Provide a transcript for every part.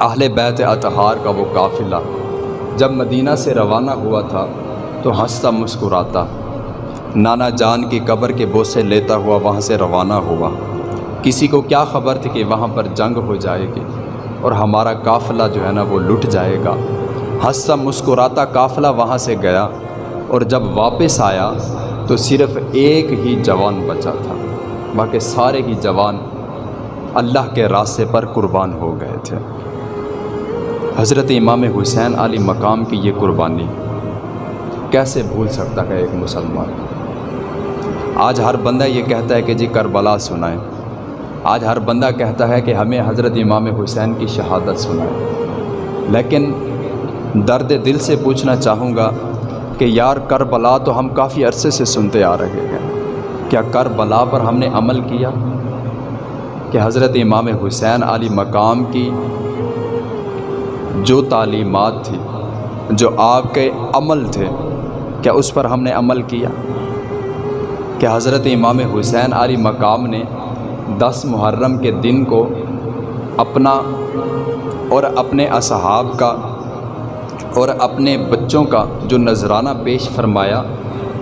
اہل بیت اطہار کا وہ قافلہ۔ جب مدینہ سے روانہ ہوا تھا تو ہنستا مسکراتا۔ نانا جان کی قبر کے بوسے لیتا ہوا وہاں سے روانہ ہوا۔ کسی کو کیا خبر تھی کہ وہاں پر جنگ ہو جائے گی اور ہمارا قافلہ جو ہے نا وہ لٹ جائے گا۔ ہنستا مسکراتا قافلہ وہاں سے گیا اور جب واپس آیا تو صرف ایک ہی جوان بچا تھا، باقی سارے ہی جوان اللہ کے راستے پر قربان ہو گئے تھے۔ حضرت امام حسین علی مقام کی یہ قربانی کیسے بھول سکتا ہے ایک مسلمان؟ آج ہر بندہ یہ کہتا ہے کہ جی کربلا سنائیں۔ آج ہر بندہ کہتا ہے کہ ہمیں حضرت امام حسین کی شہادت سنائیں۔ لیکن درد دل سے پوچھنا چاہوں گا کہ یار کربلا تو ہم کافی عرصے سے سنتے آ رہے ہیں۔ کیا کربلا پر ہم نے عمل کیا؟ کہ حضرت امام حسین علی مقام کی جو تعلیمات تھی، جو آپ کے عمل تھے، کیا اس پر ہم نے عمل کیا؟ کہ حضرت امام حسین علی مقام نے دس محرم کے دن کو اپنا اور اپنے اصحاب کا اور اپنے بچوں کا جو نذرانہ پیش فرمایا،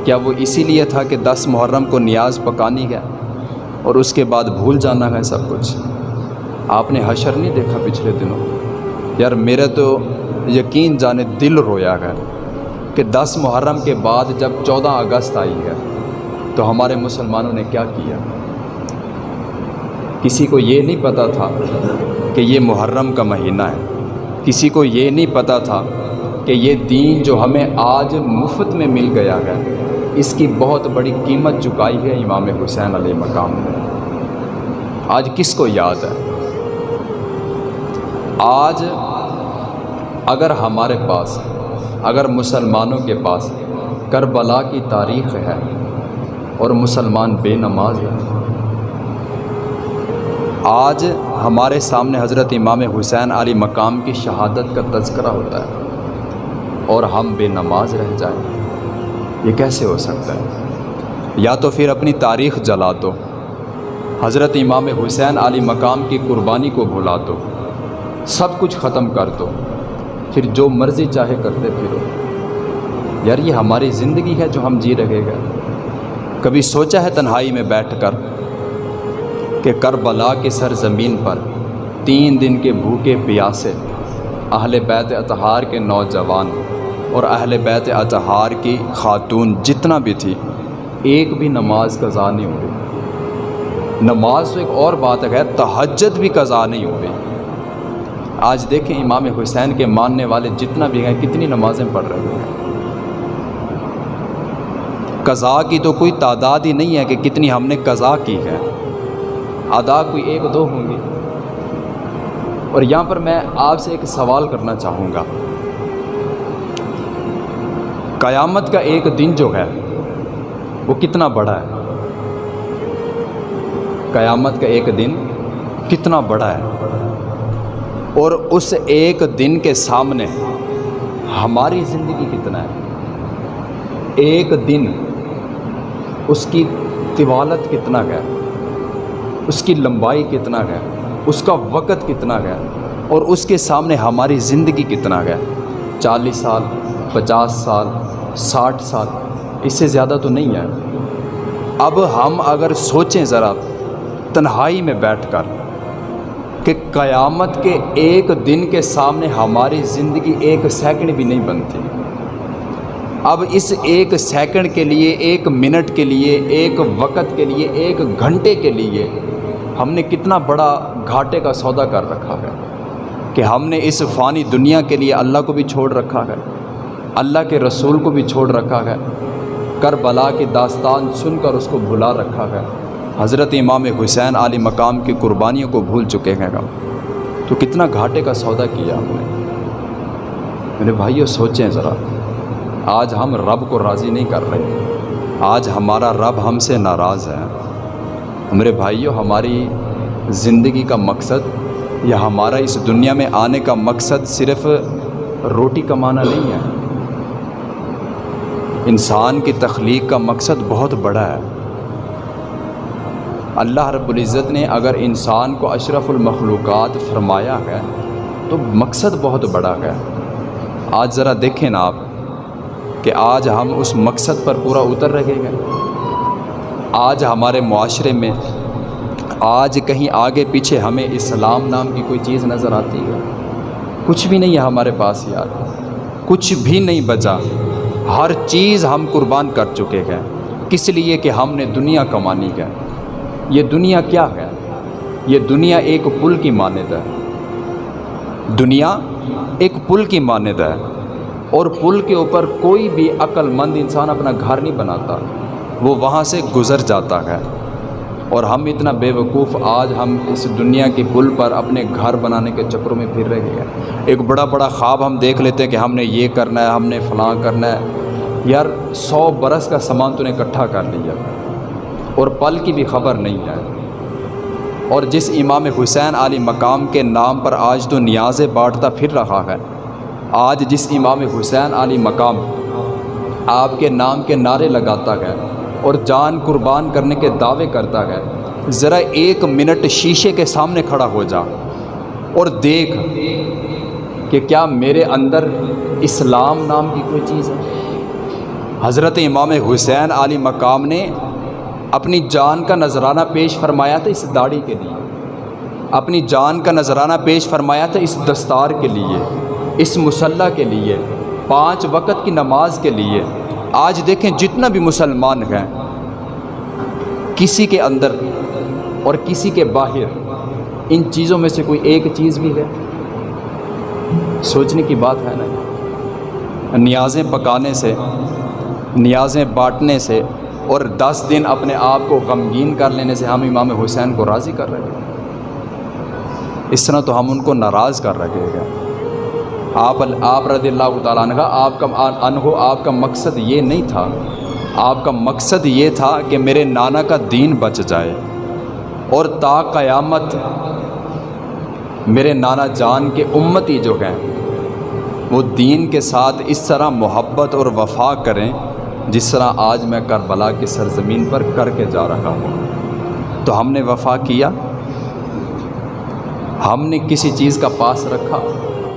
کیا وہ اسی لیے تھا کہ دس محرم کو نیاز پکانی ہے اور اس کے بعد بھول جانا ہے سب کچھ؟ آپ نے حشر نہیں دیکھا پچھلے دنوں؟ یار میرے تو یقین جانے دل رویا ہے کہ دس محرم کے بعد جب چودہ اگست آئی ہے، تو ہمارے مسلمانوں نے کیا کیا؟ کسی کو یہ نہیں پتہ تھا کہ یہ محرم کا مہینہ ہے۔ کسی کو یہ نہیں پتہ تھا کہ یہ دین جو ہمیں آج مفت میں مل گیا ہے، اس کی بہت بڑی قیمت چکائی ہے امام حسین علیہ مقام نے۔ آج کس کو یاد ہے؟ آج اگر ہمارے پاس، اگر مسلمانوں کے پاس کربلا کی تاریخ ہے اور مسلمان بے نماز ہے آج ہمارے سامنے حضرت امام حسین علی مقام کی شہادت کا تذکرہ ہوتا ہے اور ہم بے نماز رہ جائیں۔ یہ کیسے ہو سکتا ہے؟ یا تو پھر اپنی تاریخ جلا دو، حضرت امام حسین علی مقام کی قربانی کو بھلا دو۔ سب کچھ ختم کر دو۔ پھر جو مرضی چاہے کرتے پھرو۔ یار، یہ ہماری زندگی ہے جو ہم جی رہے گا کبھی سوچا ہے تنہائی میں بیٹھ کر کہ کربلا کے سرزمین پر تین دن کے بھوکے پیاسے اہل بیت اطہار کے نوجوان اور اہل بیت اطہار کی خاتون جتنا بھی تھی، ایک بھی نماز قضا نہیں ہوئی۔ نماز تو ایک اور بات ہے، تہجد بھی قضا نہیں ہوئی۔ آج دیکھیں امام حسین کے ماننے والے جتنا بھی ہیں، کتنی نمازیں پڑھ رہے ہیں۔ قضا کی تو کوئی تعداد ہی نہیں ہے کہ کتنی ہم نے قضا کی ہے۔ ادا کوئی ایک دو ہوں گی اور یہاں پر میں آپ سے ایک سوال کرنا چاہوں گا۔ قیامت کا ایک دن جو ہے، وہ کتنا بڑا ہے؟ قیامت کا ایک دن کتنا بڑا ہے؟ اور اس ایک دن کے سامنے ہماری زندگی کتنا ہے؟ ایک دن اس کی طوالت کتنا ہے؟ اس کی لمبائی کتنا ہے؟ اس کا وقت کتنا ہے؟ اور اس کے سامنے ہماری زندگی کتنا ہے؟ چالیس سال، پچاس سال، ساٹھ سال، اس سے زیادہ تو نہیں ہے۔ اب ہم اگر سوچیں ذرا، تنہائی میں بیٹھ کر کہ قیامت کے ایک دن کے سامنے ہماری زندگی ایک سیکنڈ بھی نہیں بنتی۔ اب اس ایک سیکنڈ کے لیے، ایک منٹ کے لیے، ایک وقت کے لیے، ایک گھنٹے کے لیے ہم نے کتنا بڑا گھاٹے کا سودا کر رکھا ہے کہ ہم نے اس فانی دنیا کے لیے اللہ کو بھی چھوڑ رکھا ہے، اللہ کے رسول کو بھی چھوڑ رکھا ہے، کربلا کی داستان سن کر اس کو بھلا رکھا ہے۔ حضرت امام حسین علی مقام کی قربانیوں کو بھول چکے ہیں تو کتنا گھاٹے کا سودا کیا ہم نے؟ میرے بھائیوں سوچیں ذرا۔ آج ہم رب کو راضی نہیں کر رہے۔ آج ہمارا رب ہم سے ناراض ہے۔ میرے بھائیوں ہماری زندگی کا مقصد یا ہمارا اس دنیا میں آنے کا مقصد صرف روٹی کمانا نہیں ہے۔ انسان کی تخلیق کا مقصد بہت بڑا ہے۔ اللہ رب العزت نے اگر انسان کو اشرف المخلوقات فرمایا ہے، تو مقصد بہت بڑا ہے۔ آج ذرا دیکھیں نا آپ کہ آج ہم اس مقصد پر پورا اتر رہے ہیں۔ آج ہمارے معاشرے میں، آج کہیں آگے پیچھے ہمیں اسلام نام کی کوئی چیز نظر آتی ہے۔ کچھ بھی نہیں ہے ہمارے پاس یار۔ کچھ بھی نہیں بچا۔ ہر چیز ہم قربان کر چکے ہیں۔ کس لیے کہ ہم نے دنیا کمانی ہے۔ یہ دنیا کیا ہے؟ یہ دنیا ایک پل کی مانند ہے۔ دنیا ایک پل کی مانند ہے۔ اور پل کے اوپر کوئی بھی عقل مند انسان اپنا گھر نہیں بناتا۔ وہ وہاں سے گزر جاتا ہے۔ اور ہم اتنا بے وقوف آج ہم اس دنیا کے پل پر اپنے گھر بنانے کے چکروں میں پھر رہے ہیں۔ ایک بڑا بڑا خواب ہم دیکھ لیتے ہیں کہ ہم نے یہ کرنا ہے، ہم نے فلاں کرنا ہے۔ یار، سو برس کا سامان تو نے اکٹھا کر لیا۔ اور پل کی بھی خبر نہیں ہے۔ اور جس امام حسین علی مقام کے نام پر آج تو نیازیں بانٹتا پھر رہا ہے، آج جس امام حسین علی مقام آپ کے نام کے نعرے لگاتا ہے اور جان قربان کرنے کے دعوے کرتا ہے، ذرا ایک منٹ شیشے کے سامنے کھڑا ہو جا اور دیکھ کہ کیا میرے اندر اسلام نام کی کوئی چیز ہے۔ حضرت امام حسین علی مقام نے اپنی جان کا نذرانہ پیش فرمایا تھا اس داڑھی کے لیے۔ اپنی جان کا نذرانہ پیش فرمایا تھا اس دستار کے لیے، اس مسلح کے لیے، پانچ وقت کی نماز کے لیے۔ آج دیکھیں جتنا بھی مسلمان ہیں، کسی کے اندر اور کسی کے باہر، ان چیزوں میں سے کوئی ایک چیز بھی ہے۔ سوچنے کی بات ہے نا۔ نیازیں پکانے سے، نیازیں بانٹنے سے اور دس دن اپنے آپ کو غمگین کر لینے سے ہم امام حسین کو راضی کر رہے ہیں۔ اس طرح تو ہم ان کو ناراض کر رہے ہیں۔ آپ آپ رضی اللہ تعالیٰ عنہ، آپ کا انہو آپ کا مقصد یہ نہیں تھا۔ آپ کا مقصد یہ تھا کہ میرے نانا کا دین بچ جائے۔ اور تا قیامت میرے نانا جان کے امتی جو ہیں، وہ دین کے ساتھ اس طرح محبت اور وفا کریں۔ جس طرح آج میں کربلا کی سرزمین پر کر کے جا رہا ہوں۔ تو ہم نے وفا کیا۔ ہم نے کسی چیز کا پاس رکھا۔